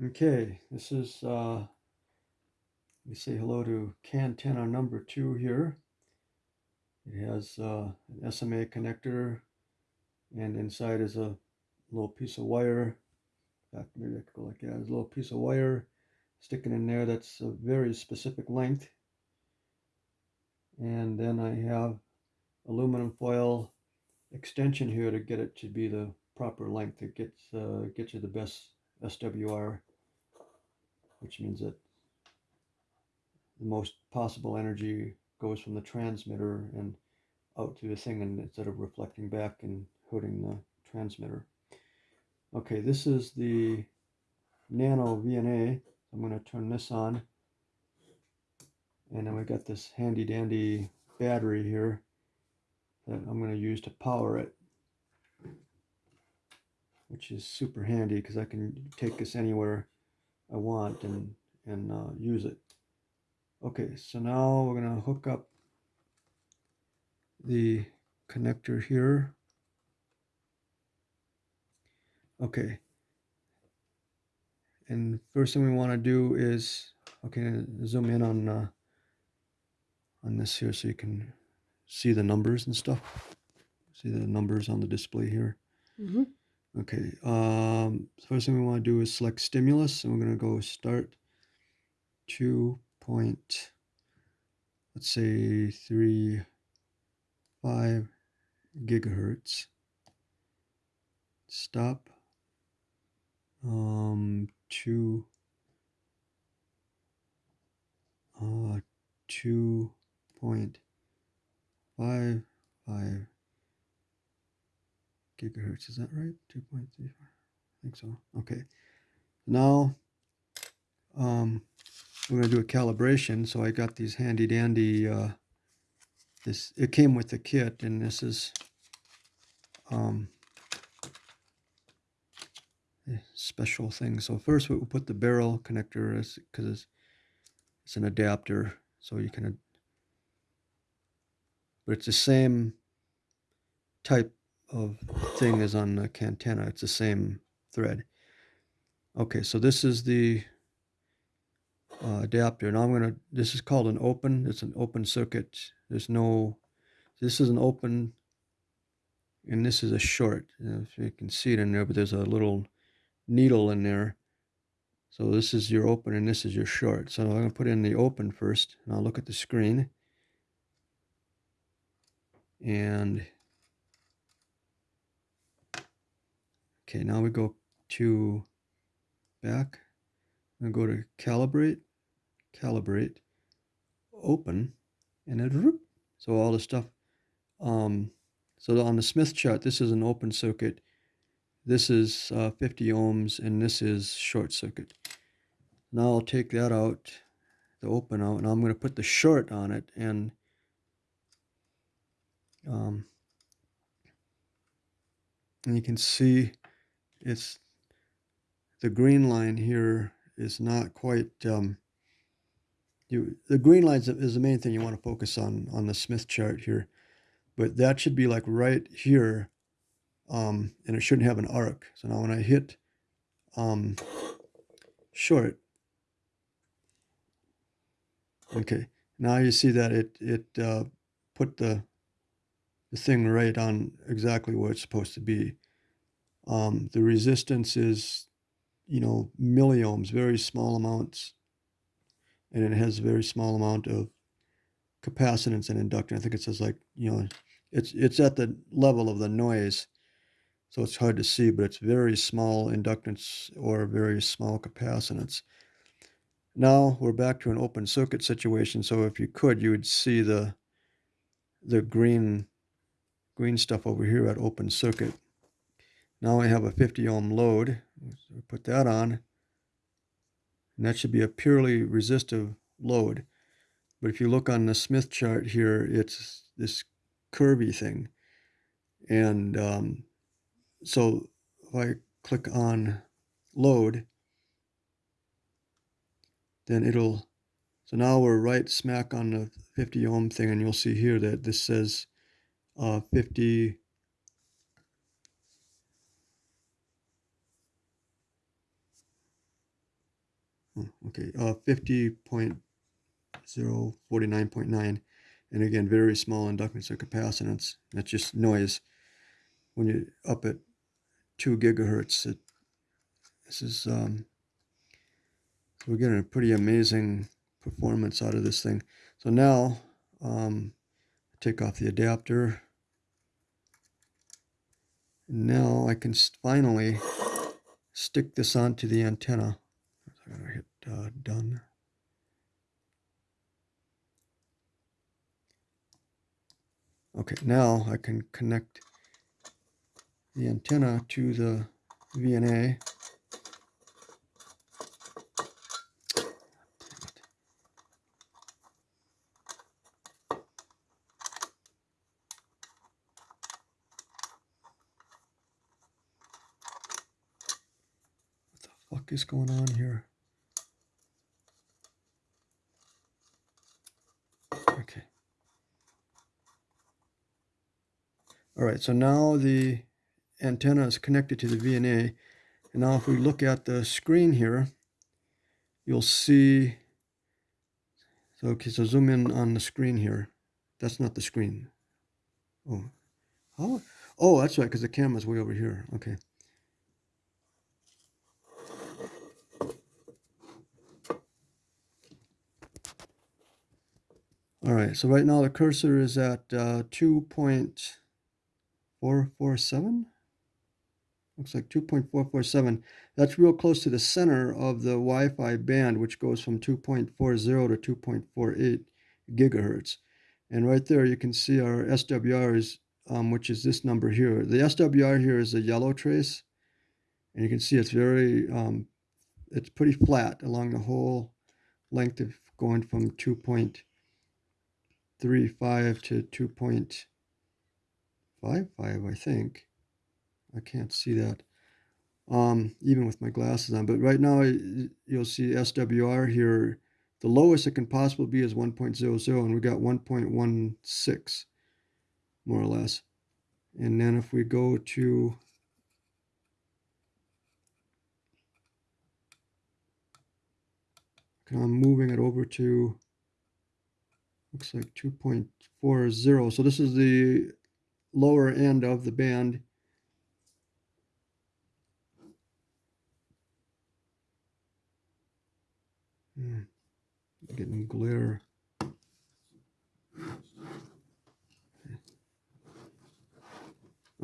Okay, this is, uh, let me say hello to Cantenna number two here. It has uh, an SMA connector and inside is a little piece of wire. In fact, maybe I could go like that. A little piece of wire sticking in there that's a very specific length. And then I have aluminum foil extension here to get it to be the proper length. It gets, uh, gets you the best SWR which means that the most possible energy goes from the transmitter and out to the thing and instead of reflecting back and hurting the transmitter. Okay, this is the Nano VNA. I'm going to turn this on. And then we've got this handy dandy battery here that I'm going to use to power it. Which is super handy because I can take this anywhere I want and, and uh, use it. Okay, so now we're going to hook up the connector here. Okay. And first thing we want to do is, okay, zoom in on uh, on this here so you can see the numbers and stuff. See the numbers on the display here. Mm -hmm. Okay, um, first thing we want to do is select stimulus, and we're going to go start 2 point, let's say 3, 5 gigahertz. Stop, um, 2, uh, 2.55 gigahertz. Is that right? 2.34. I think so. Okay. Now, um, we're going to do a calibration. So I got these handy dandy, uh, this, it came with the kit and this is, um, special thing. So first we'll put the barrel connector cause it's, it's an adapter. So you can, but it's the same type of thing is on the Cantenna. It's the same thread. Okay, so this is the uh, adapter. Now I'm going to, this is called an open. It's an open circuit. There's no, this is an open and this is a short. Know, you can see it in there, but there's a little needle in there. So this is your open and this is your short. So I'm going to put in the open first and I'll look at the screen. And Okay, now we go to back and go to calibrate, calibrate, open, and it, so all the stuff. Um, so on the Smith chart, this is an open circuit. This is uh, 50 ohms, and this is short circuit. Now I'll take that out, the open out, and I'm going to put the short on it, and um, and you can see it's the green line here is not quite um, you the green line is the main thing you want to focus on on the Smith chart here. But that should be like right here um, and it shouldn't have an arc. So now when I hit um, short okay now you see that it it uh, put the the thing right on exactly where it's supposed to be um, the resistance is, you know, milliohms, very small amounts. And it has a very small amount of capacitance and inductance. I think it says like, you know, it's, it's at the level of the noise. So it's hard to see, but it's very small inductance or very small capacitance. Now we're back to an open circuit situation. So if you could, you would see the, the green, green stuff over here at open circuit. Now I have a 50 ohm load. So put that on. And that should be a purely resistive load. But if you look on the Smith chart here, it's this curvy thing. And um, so if I click on load, then it'll, so now we're right smack on the 50 ohm thing and you'll see here that this says uh, 50 okay, uh, 50.049.9. And again, very small inductance or capacitance. That's just noise. When you're up at 2 gigahertz, it, this is, um, we're getting a pretty amazing performance out of this thing. So now, um, take off the adapter. And now I can finally stick this onto the antenna. Uh, done. Okay, now I can connect the antenna to the VNA. What the fuck is going on here? Okay. All right, so now the antenna is connected to the VNA. And now if we look at the screen here, you'll see, so, okay, so zoom in on the screen here. That's not the screen. Oh, how? Oh, that's right, because the camera's way over here. Okay. All right, so right now the cursor is at uh, 2.447. Looks like 2.447. That's real close to the center of the Wi-Fi band, which goes from 2.40 to 2.48 gigahertz. And right there, you can see our SWR is, um, which is this number here. The SWR here is a yellow trace, and you can see it's very, um, it's pretty flat along the whole length of going from 2.35 to 2.55, I think. I can't see that um, even with my glasses on. But right now, you'll see SWR here. The lowest it can possibly be is 1.00, and we got 1.16, more or less. And then if we go to I'm moving it over to looks like 2.40. So this is the lower end of the band. Hmm. Getting glare.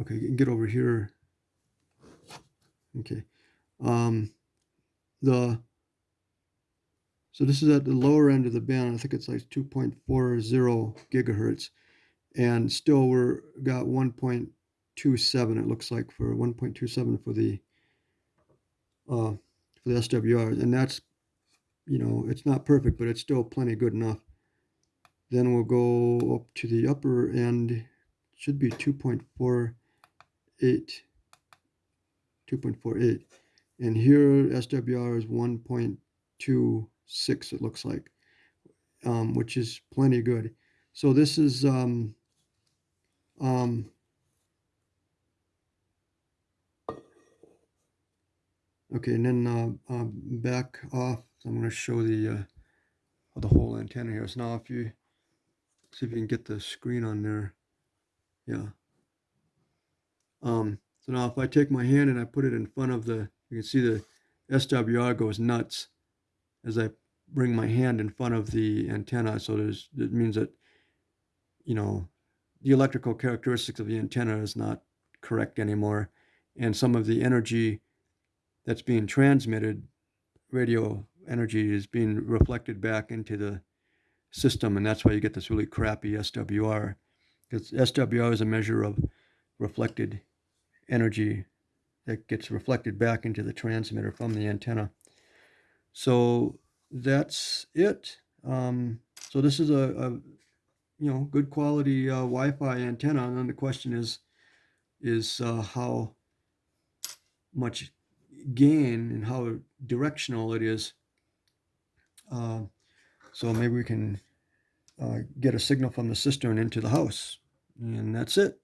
Okay, get over here. Okay. Um, the so this is at the lower end of the band. I think it's like 2.40 gigahertz, and still we're got 1.27. It looks like for 1.27 for the uh, for the SWR, and that's you know, it's not perfect, but it's still plenty good enough. Then we'll go up to the upper end, should be 2.48, 2.48. And here SWR is 1.26, it looks like, um, which is plenty good. So this is, um, um, okay, and then uh, uh, back off I'm going to show the uh, the whole antenna here. So now if you see if you can get the screen on there, yeah. Um, so now if I take my hand and I put it in front of the, you can see the SWR goes nuts as I bring my hand in front of the antenna. So there's it means that you know the electrical characteristics of the antenna is not correct anymore, and some of the energy that's being transmitted radio energy is being reflected back into the system, and that's why you get this really crappy SWR. Because SWR is a measure of reflected energy that gets reflected back into the transmitter from the antenna. So that's it. Um, so this is a, a, you know good quality uh, Wi-Fi antenna, and then the question is is uh, how much gain and how directional it is uh, so maybe we can uh, get a signal from the cistern into the house. And that's it.